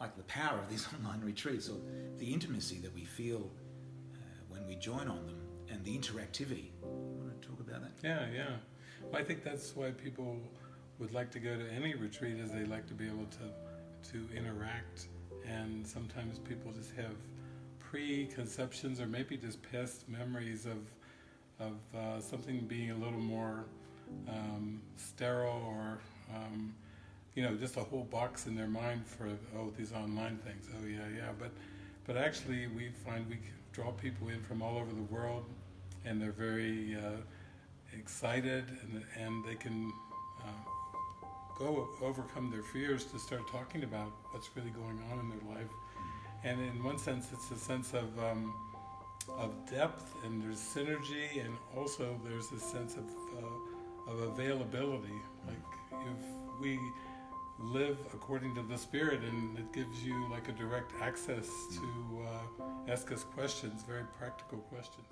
like the power of these online retreats or the intimacy that we feel uh, when we join on them and the interactivity. You want to talk about that? Yeah, yeah. Well, I think that's why people would like to go to any retreat is they like to be able to to interact and sometimes people just have preconceptions or maybe just past memories of of uh, something being a little more um, sterile or um, you know just a whole box in their mind for oh these online things oh yeah yeah but but actually we find we draw people in from all over the world and they're very uh, excited and, and they can uh, go overcome their fears to start talking about what's really going on in their life. And in one sense, it's a sense of um, of depth, and there's synergy, and also there's a sense of uh, of availability. Like if we live according to the Spirit, and it gives you like a direct access to uh, ask us questions, very practical questions.